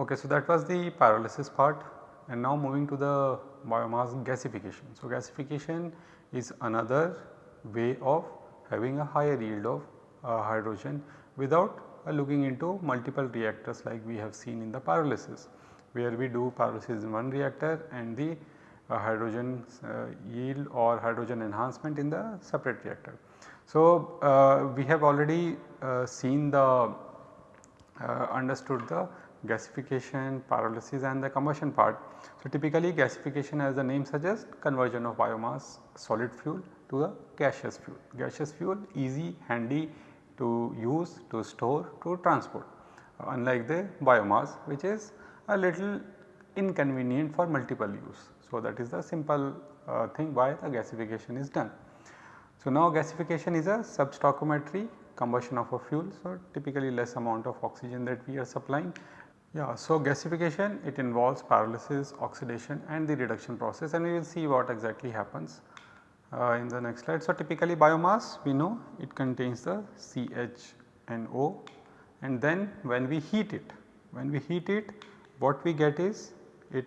Okay, so that was the pyrolysis part and now moving to the biomass gasification. So, gasification is another way of having a higher yield of uh, hydrogen without looking into multiple reactors like we have seen in the pyrolysis where we do pyrolysis in one reactor and the uh, hydrogen uh, yield or hydrogen enhancement in the separate reactor. So, uh, we have already uh, seen the understood the gasification, pyrolysis and the combustion part. So, typically gasification as the name suggests conversion of biomass solid fuel to a gaseous fuel. Gaseous fuel easy, handy to use, to store, to transport unlike the biomass which is a little inconvenient for multiple use. So, that is the simple uh, thing why the gasification is done. So, now gasification is a substoichiometry combustion of a fuel. So, typically less amount of oxygen that we are supplying yeah, so gasification it involves pyrolysis, oxidation and the reduction process and we will see what exactly happens uh, in the next slide. So typically biomass we know it contains the CHNO and then when we heat it, when we heat it what we get is it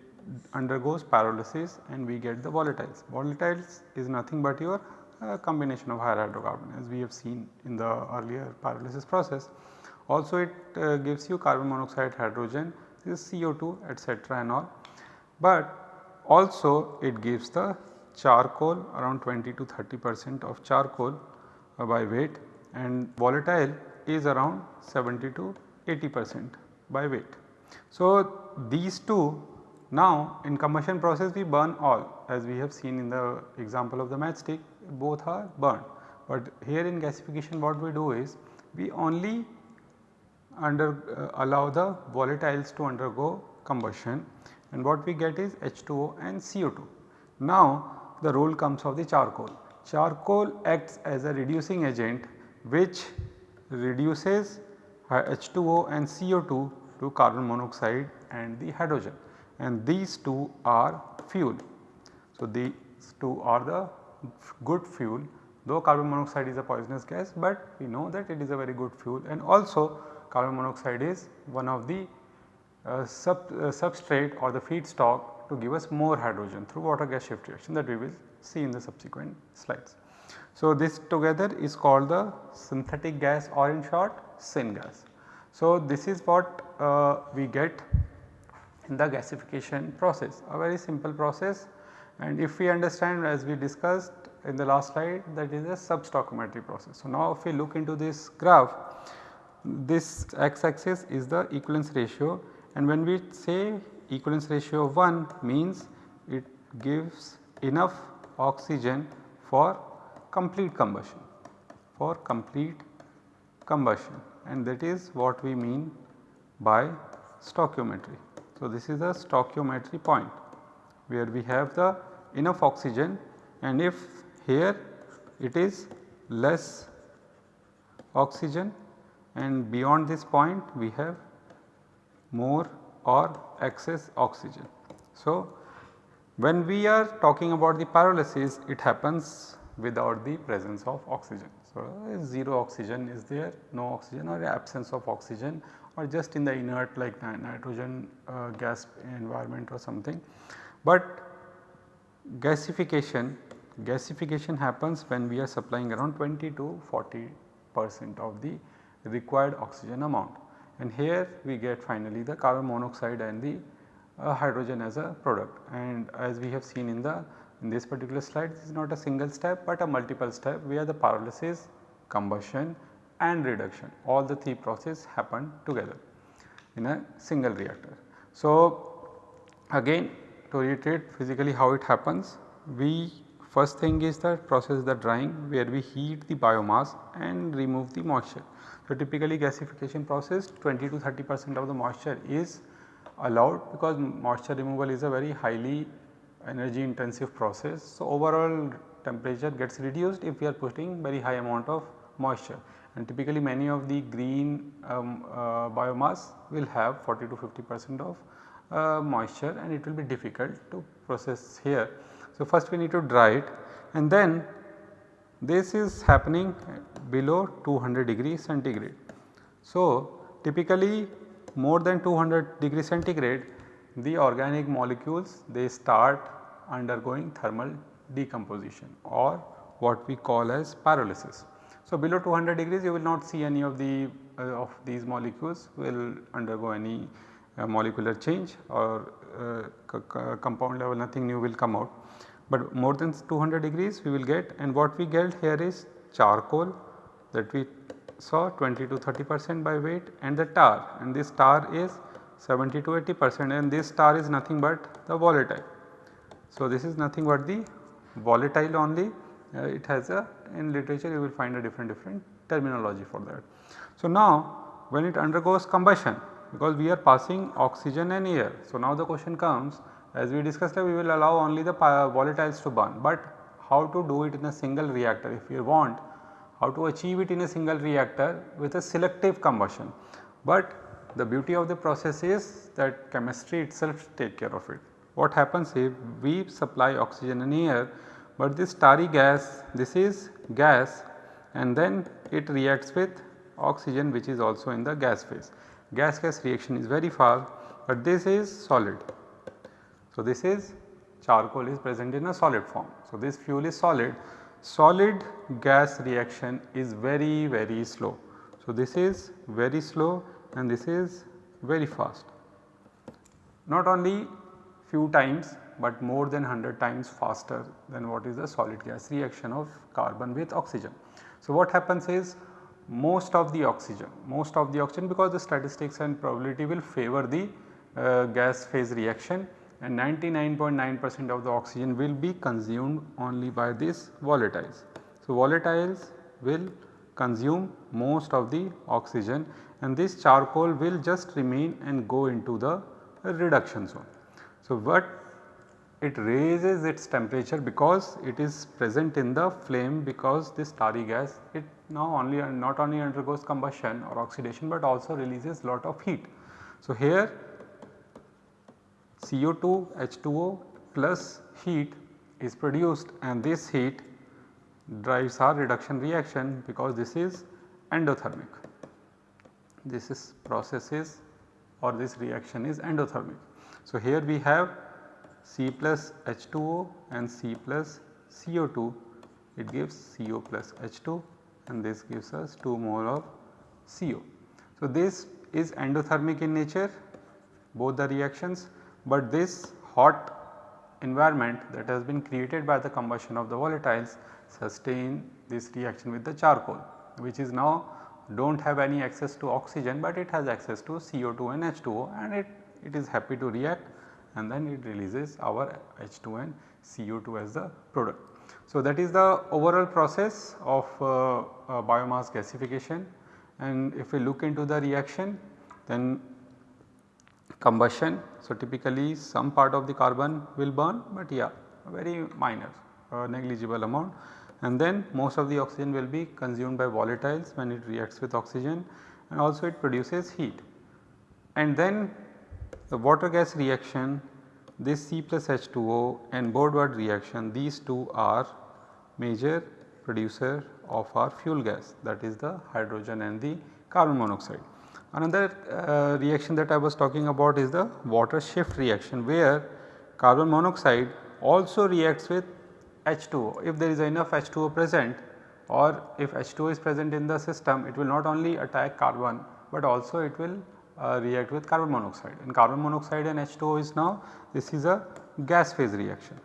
undergoes pyrolysis and we get the volatiles. Volatiles is nothing but your uh, combination of higher hydrocarbon as we have seen in the earlier pyrolysis process. Also it uh, gives you carbon monoxide, hydrogen, this CO2 etc. and all. But also it gives the charcoal around 20 to 30 percent of charcoal uh, by weight and volatile is around 70 to 80 percent by weight. So these two now in combustion process we burn all as we have seen in the example of the matchstick both are burned. But here in gasification what we do is we only under uh, allow the volatiles to undergo combustion and what we get is H2O and CO2. Now the role comes of the charcoal. Charcoal acts as a reducing agent which reduces H2O and CO2 to carbon monoxide and the hydrogen and these two are fuel. So these two are the good fuel though carbon monoxide is a poisonous gas but we know that it is a very good fuel and also carbon monoxide is one of the uh, sub, uh, substrate or the feedstock to give us more hydrogen through water gas shift reaction that we will see in the subsequent slides. So, this together is called the synthetic gas or in short syngas. So, this is what uh, we get in the gasification process a very simple process and if we understand as we discussed in the last slide that is a substoichiometry process. So, now if we look into this graph this x axis is the equivalence ratio and when we say equivalence ratio of 1 means it gives enough oxygen for complete combustion for complete combustion and that is what we mean by stoichiometry. So, this is a stoichiometry point where we have the enough oxygen and if here it is less oxygen and beyond this point we have more or excess oxygen. So, when we are talking about the pyrolysis it happens without the presence of oxygen. So, 0 oxygen is there, no oxygen or absence of oxygen or just in the inert like nitrogen uh, gas environment or something. But gasification, gasification happens when we are supplying around 20 to 40 percent of the required oxygen amount and here we get finally the carbon monoxide and the uh, hydrogen as a product and as we have seen in the in this particular slide this is not a single step but a multiple step where the pyrolysis, combustion and reduction all the three processes happen together in a single reactor. So again to reiterate physically how it happens we first thing is the process the drying where we heat the biomass and remove the moisture. So, typically gasification process 20 to 30 percent of the moisture is allowed because moisture removal is a very highly energy intensive process. So, overall temperature gets reduced if we are putting very high amount of moisture and typically many of the green um, uh, biomass will have 40 to 50 percent of uh, moisture and it will be difficult to process here. So, first we need to dry it and then this is happening below 200 degree centigrade. So, typically more than 200 degree centigrade the organic molecules they start undergoing thermal decomposition or what we call as pyrolysis. So, below 200 degrees you will not see any of the uh, of these molecules will undergo any molecular change or uh, compound level nothing new will come out. But more than 200 degrees we will get and what we get here is charcoal that we saw 20 to 30 percent by weight and the tar and this tar is 70 to 80 percent and this tar is nothing but the volatile. So, this is nothing but the volatile only uh, it has a in literature you will find a different different terminology for that. So, now when it undergoes combustion because we are passing oxygen and air. So, now the question comes as we discussed we will allow only the volatiles to burn, but how to do it in a single reactor if you want how to achieve it in a single reactor with a selective combustion. But the beauty of the process is that chemistry itself take care of it. What happens if we supply oxygen and air but this tarry gas this is gas and then it reacts with oxygen which is also in the gas phase. Gas gas reaction is very fast but this is solid. So, this is charcoal is present in a solid form. So, this fuel is solid, solid gas reaction is very very slow. So, this is very slow and this is very fast. Not only few times but more than 100 times faster than what is the solid gas reaction of carbon with oxygen. So, what happens is most of the oxygen, most of the oxygen because the statistics and probability will favor the uh, gas phase reaction and 99.9 percent of the oxygen will be consumed only by these volatiles. So, volatiles will consume most of the oxygen and this charcoal will just remain and go into the reduction zone. So, what it raises its temperature because it is present in the flame because this tarry gas it now only not only undergoes combustion or oxidation but also releases lot of heat. So, here CO2 H2O plus heat is produced and this heat drives our reduction reaction because this is endothermic. This is process is or this reaction is endothermic. So, here we have C plus H2O and C plus CO2 it gives CO plus H2 and this gives us 2 mole of CO. So, this is endothermic in nature both the reactions, but this hot environment that has been created by the combustion of the volatiles sustain this reaction with the charcoal which is now do not have any access to oxygen, but it has access to CO2 and H2O and it, it is happy to react and then it releases our H2 and CO2 as the product. So, that is the overall process of uh, uh, biomass gasification and if we look into the reaction then combustion. So, typically some part of the carbon will burn but yeah very minor uh, negligible amount and then most of the oxygen will be consumed by volatiles when it reacts with oxygen and also it produces heat. And then the water gas reaction this C plus H2O and Boudouard reaction these two are major producer of our fuel gas that is the hydrogen and the carbon monoxide. Another uh, reaction that I was talking about is the water shift reaction where carbon monoxide also reacts with H2O. If there is enough H2O present or if H2O is present in the system it will not only attack carbon but also it will uh, react with carbon monoxide and carbon monoxide and H2O is now this is a gas phase reaction.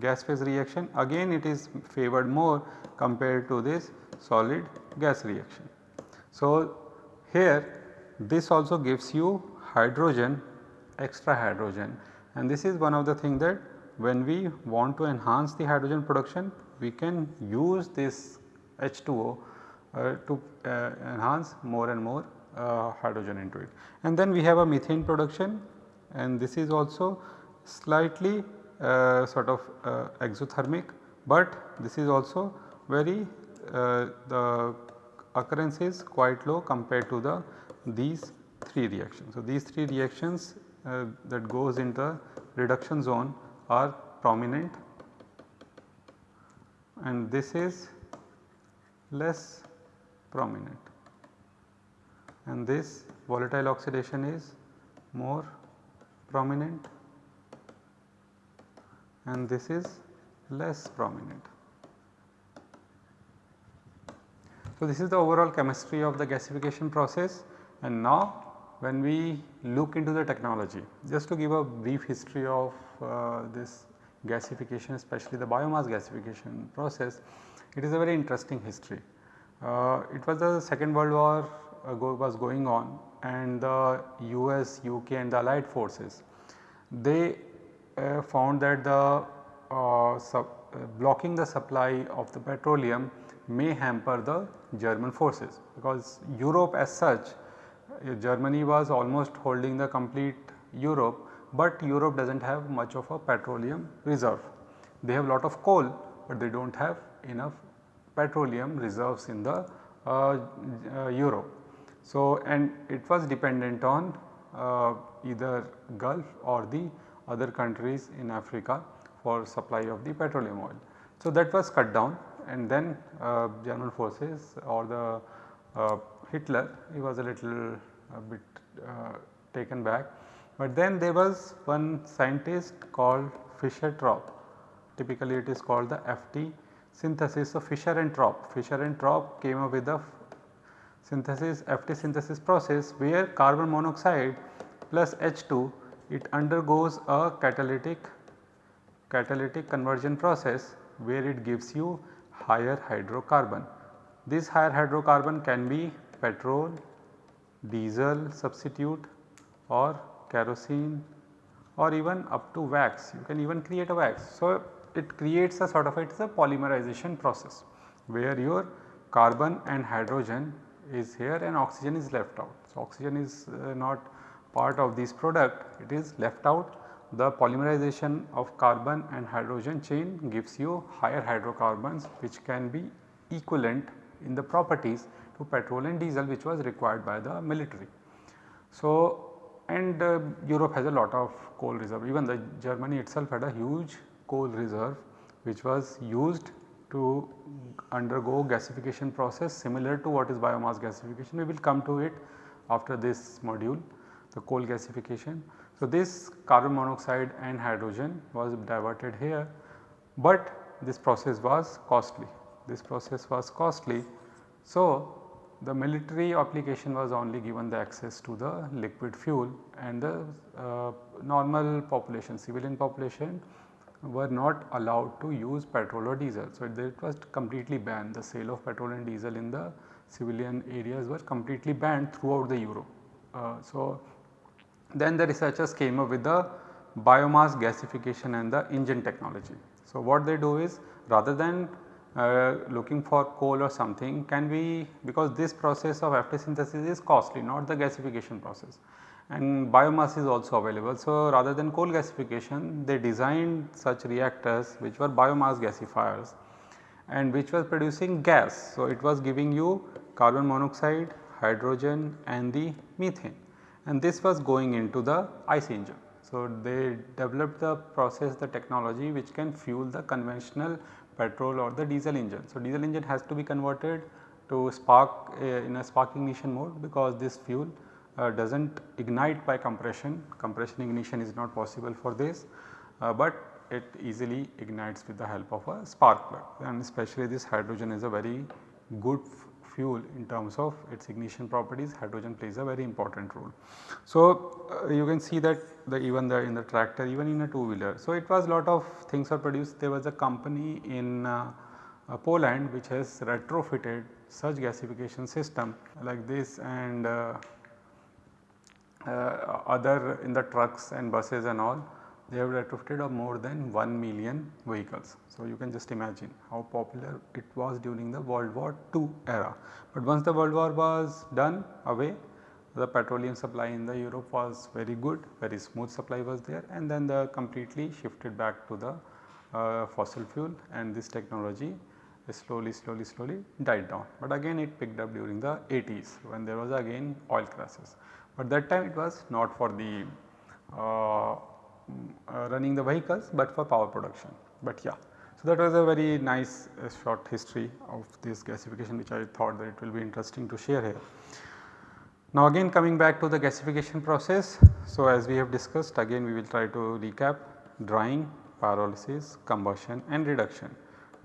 Gas phase reaction again it is favored more compared to this solid gas reaction. So, here this also gives you hydrogen extra hydrogen and this is one of the thing that when we want to enhance the hydrogen production we can use this H2O uh, to uh, enhance more and more uh, hydrogen into it. And then we have a methane production and this is also slightly uh, sort of uh, exothermic, but this is also very uh, the occurrence is quite low compared to the these 3 reactions. So, these 3 reactions uh, that goes into reduction zone are prominent and this is less prominent and this volatile oxidation is more prominent and this is less prominent. So, this is the overall chemistry of the gasification process and now when we look into the technology just to give a brief history of uh, this gasification especially the biomass gasification process it is a very interesting history. Uh, it was the second world war go was going on and the US, UK and the allied forces they uh, found that the uh, sub, uh, blocking the supply of the petroleum may hamper the German forces because Europe as such uh, Germany was almost holding the complete Europe, but Europe does not have much of a petroleum reserve. They have a lot of coal, but they do not have enough petroleum reserves in the uh, uh, Europe. So, and it was dependent on uh, either Gulf or the other countries in Africa for supply of the petroleum oil. So, that was cut down and then uh, German forces or the uh, Hitler he was a little a bit uh, taken back. But then there was one scientist called Fischer Tropsch typically it is called the FT synthesis. of Fischer and Tropsch, Fischer and Tropsch came up with the synthesis FT synthesis process where carbon monoxide plus H2 it undergoes a catalytic catalytic conversion process where it gives you higher hydrocarbon. This higher hydrocarbon can be petrol, diesel substitute or kerosene or even up to wax you can even create a wax. So, it creates a sort of it is a polymerization process where your carbon and hydrogen is here and oxygen is left out. So, oxygen is uh, not part of this product it is left out the polymerization of carbon and hydrogen chain gives you higher hydrocarbons which can be equivalent in the properties to petrol and diesel which was required by the military. So, and uh, Europe has a lot of coal reserve even the Germany itself had a huge coal reserve which was used to undergo gasification process similar to what is biomass gasification. We will come to it after this module the coal gasification. So, this carbon monoxide and hydrogen was diverted here, but this process was costly. This process was costly. So, the military application was only given the access to the liquid fuel and the uh, normal population civilian population were not allowed to use petrol or diesel. So, it was completely banned the sale of petrol and diesel in the civilian areas was completely banned throughout the Europe. Uh, so, then the researchers came up with the biomass gasification and the engine technology. So, what they do is rather than uh, looking for coal or something can we because this process of FT synthesis is costly not the gasification process and biomass is also available. So, rather than coal gasification they designed such reactors which were biomass gasifiers and which was producing gas. So, it was giving you carbon monoxide, hydrogen and the methane and this was going into the ICE engine. So, they developed the process the technology which can fuel the conventional petrol or the diesel engine. So, diesel engine has to be converted to spark uh, in a spark ignition mode because this fuel uh, does not ignite by compression, compression ignition is not possible for this, uh, but it easily ignites with the help of a spark plug. And especially this hydrogen is a very good fuel in terms of its ignition properties. Hydrogen plays a very important role. So, uh, you can see that the even the in the tractor even in a two wheeler. So, it was a lot of things are produced. There was a company in uh, uh, Poland which has retrofitted such gasification system like this. And uh, other in the trucks and buses and all they have retrofitted of more than 1 million vehicles. So, you can just imagine how popular it was during the World War II era. But once the World War was done away the petroleum supply in the Europe was very good, very smooth supply was there and then the completely shifted back to the uh, fossil fuel and this technology slowly slowly slowly died down. But again it picked up during the 80s when there was again oil crisis. But that time it was not for the uh, uh, running the vehicles but for power production. But yeah, so that was a very nice uh, short history of this gasification which I thought that it will be interesting to share here. Now again coming back to the gasification process. So as we have discussed again we will try to recap drying, pyrolysis, combustion and reduction.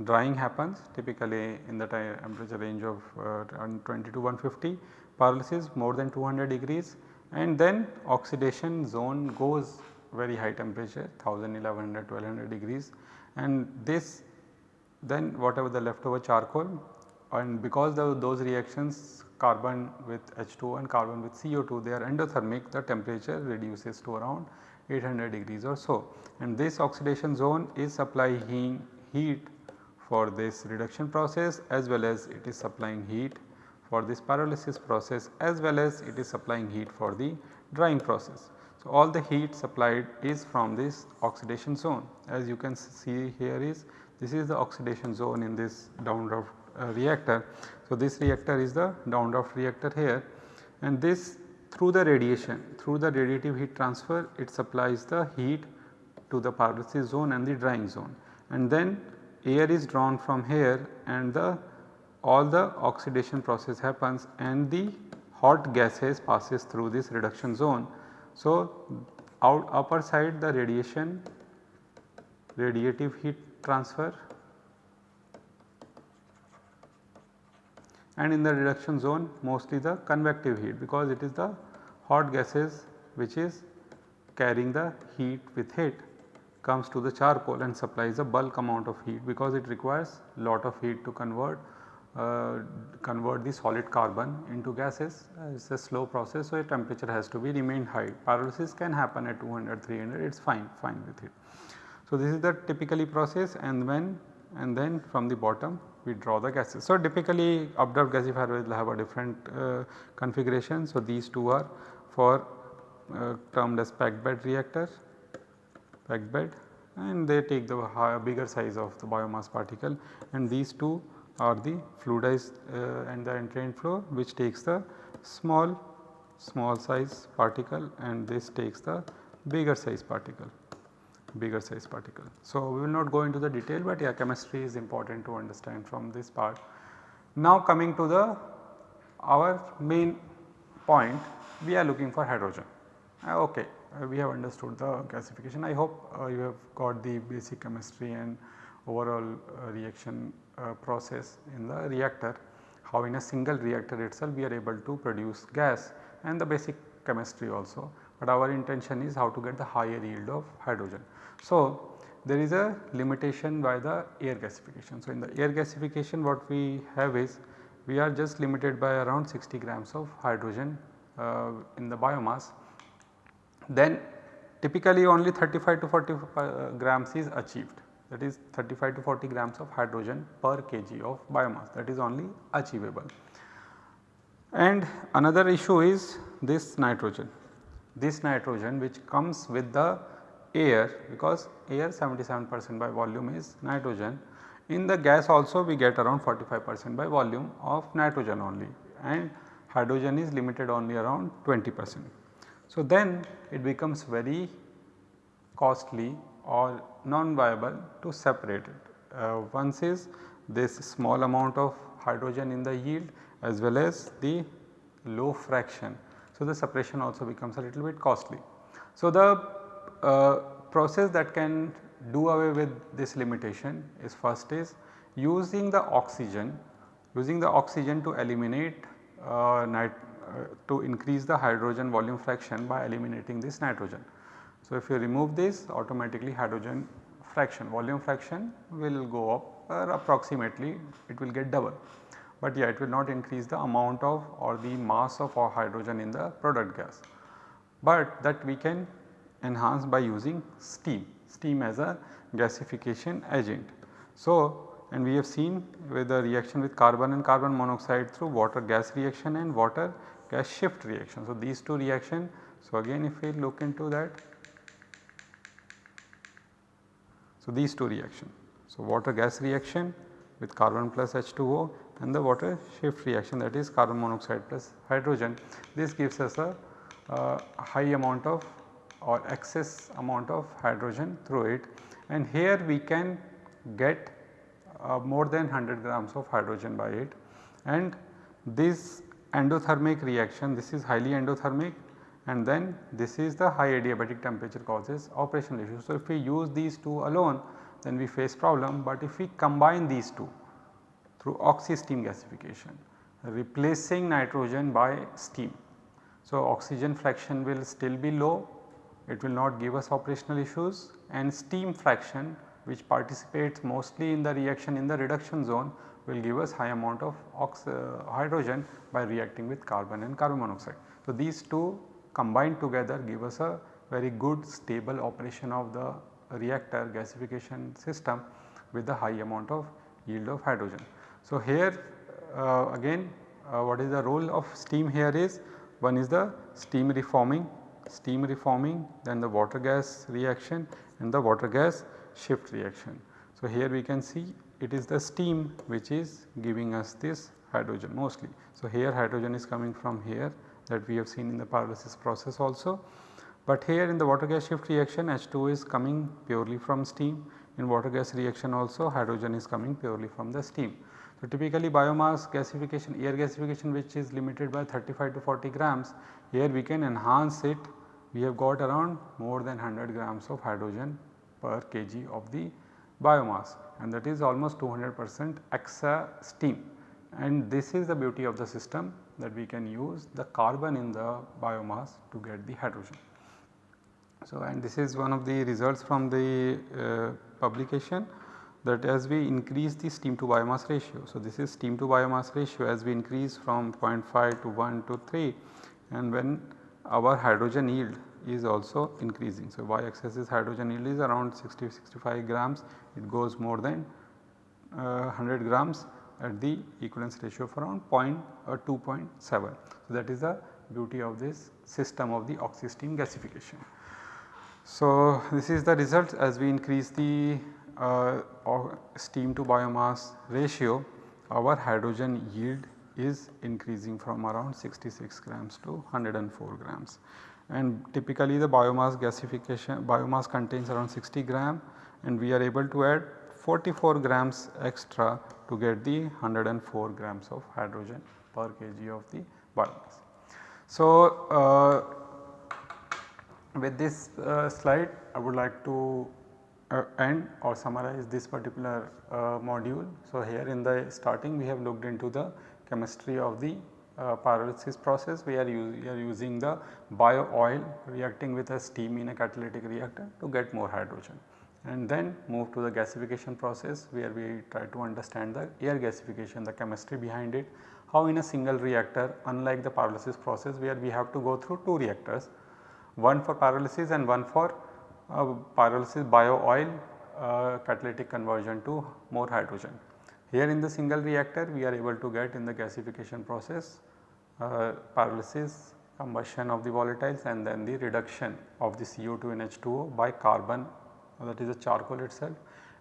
Drying happens typically in the temperature range of uh, 20 to 150, pyrolysis more than 200 degrees and then oxidation zone goes very high temperature 1000, 1100, 1200 degrees and this then whatever the leftover charcoal and because those reactions carbon with H2 and carbon with CO2 they are endothermic the temperature reduces to around 800 degrees or so and this oxidation zone is supplying heat for this reduction process as well as it is supplying heat for this pyrolysis process as well as it is supplying heat for the drying process. So, all the heat supplied is from this oxidation zone as you can see here is this is the oxidation zone in this downdraft uh, reactor. So, this reactor is the downdraft reactor here and this through the radiation through the radiative heat transfer it supplies the heat to the pyrolysis zone and the drying zone and then air is drawn from here and the all the oxidation process happens and the hot gases passes through this reduction zone. So, out upper side the radiation radiative heat transfer and in the reduction zone mostly the convective heat because it is the hot gases which is carrying the heat with it comes to the charcoal and supplies a bulk amount of heat because it requires lot of heat to convert uh, convert the solid carbon into gases uh, it is a slow process so a temperature has to be remained high. Pyrolysis can happen at 200, 300 it is fine, fine with it. So this is the typically process and when and then from the bottom we draw the gases. So typically updraft gasifier will have a different uh, configuration. So these two are for uh, termed as packed bed reactor, bed and they take the bigger size of the biomass particle and these two are the fluidized uh, and the entrained flow which takes the small small size particle and this takes the bigger size particle bigger size particle. So, we will not go into the detail but yeah chemistry is important to understand from this part. Now coming to the our main point we are looking for hydrogen okay uh, we have understood the gasification I hope uh, you have got the basic chemistry and overall uh, reaction uh, process in the reactor, how in a single reactor itself we are able to produce gas and the basic chemistry also, but our intention is how to get the higher yield of hydrogen. So, there is a limitation by the air gasification. So, in the air gasification what we have is we are just limited by around 60 grams of hydrogen uh, in the biomass. Then typically only 35 to 40 uh, grams is achieved that is 35 to 40 grams of hydrogen per kg of biomass that is only achievable. And another issue is this nitrogen, this nitrogen which comes with the air because air 77 percent by volume is nitrogen. In the gas also we get around 45 percent by volume of nitrogen only and hydrogen is limited only around 20 percent. So, then it becomes very costly or non-viable to separate it. Uh, once is this small amount of hydrogen in the yield as well as the low fraction. So, the separation also becomes a little bit costly. So, the uh, process that can do away with this limitation is first is using the oxygen, using the oxygen to eliminate uh, uh, Uh, to increase the hydrogen volume fraction by eliminating this nitrogen. So, if you remove this automatically hydrogen fraction volume fraction will go up or approximately it will get double. But yeah it will not increase the amount of or the mass of our hydrogen in the product gas. But that we can enhance by using steam, steam as a gasification agent. So, and we have seen with the reaction with carbon and carbon monoxide through water gas reaction and water gas shift reaction. So, these two reaction. So, again if we look into that So, these two reaction. So, water gas reaction with carbon plus H2O and the water shift reaction that is carbon monoxide plus hydrogen. This gives us a, a high amount of or excess amount of hydrogen through it and here we can get uh, more than 100 grams of hydrogen by it and this endothermic reaction this is highly endothermic and then this is the high adiabatic temperature causes operational issues. So, if we use these two alone then we face problem but if we combine these two through oxy steam gasification replacing nitrogen by steam. So, oxygen fraction will still be low it will not give us operational issues and steam fraction which participates mostly in the reaction in the reduction zone will give us high amount of uh, hydrogen by reacting with carbon and carbon monoxide. So, these two combined together give us a very good stable operation of the reactor gasification system with the high amount of yield of hydrogen. So, here uh, again uh, what is the role of steam here is one is the steam reforming, steam reforming then the water gas reaction and the water gas shift reaction. So, here we can see it is the steam which is giving us this hydrogen mostly. So, here hydrogen is coming from here that we have seen in the pyrolysis process also. But here in the water gas shift reaction H2 is coming purely from steam in water gas reaction also hydrogen is coming purely from the steam. So, typically biomass gasification air gasification which is limited by 35 to 40 grams here we can enhance it we have got around more than 100 grams of hydrogen per kg of the biomass and that is almost 200 percent exa steam and this is the beauty of the system that we can use the carbon in the biomass to get the hydrogen. So, and this is one of the results from the uh, publication that as we increase the steam to biomass ratio. So, this is steam to biomass ratio as we increase from 0.5 to 1 to 3 and when our hydrogen yield is also increasing. So, y axis is hydrogen yield is around 60 65 grams it goes more than uh, 100 grams at the equivalence ratio of around point or uh, 2.7. So, that is the beauty of this system of the oxy-steam gasification. So, this is the result as we increase the uh, steam to biomass ratio our hydrogen yield is increasing from around 66 grams to 104 grams and typically the biomass gasification biomass contains around 60 gram and we are able to add 44 grams extra to get the 104 grams of hydrogen per kg of the biomass. So, uh, with this uh, slide I would like to uh, end or summarize this particular uh, module. So, here in the starting we have looked into the chemistry of the uh, pyrolysis process. We are, we are using the bio oil reacting with a steam in a catalytic reactor to get more hydrogen. And then move to the gasification process where we try to understand the air gasification the chemistry behind it. How in a single reactor unlike the pyrolysis process where we have to go through two reactors one for pyrolysis and one for uh, pyrolysis bio oil uh, catalytic conversion to more hydrogen. Here in the single reactor we are able to get in the gasification process uh, pyrolysis combustion of the volatiles and then the reduction of the CO2 and H2O by carbon that is the charcoal itself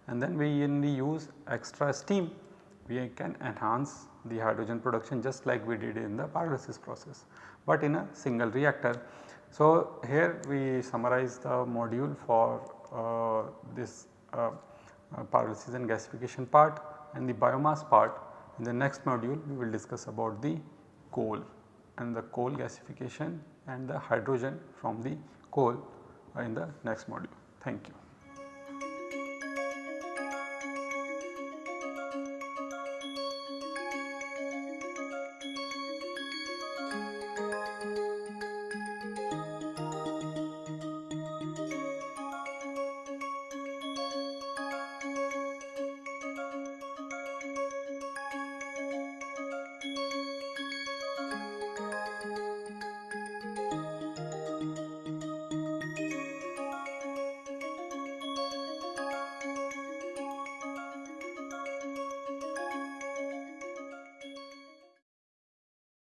and then we only use extra steam we can enhance the hydrogen production just like we did in the pyrolysis process but in a single reactor. So, here we summarize the module for uh, this uh, uh, pyrolysis and gasification part and the biomass part. In the next module we will discuss about the coal and the coal gasification and the hydrogen from the coal in the next module. Thank you.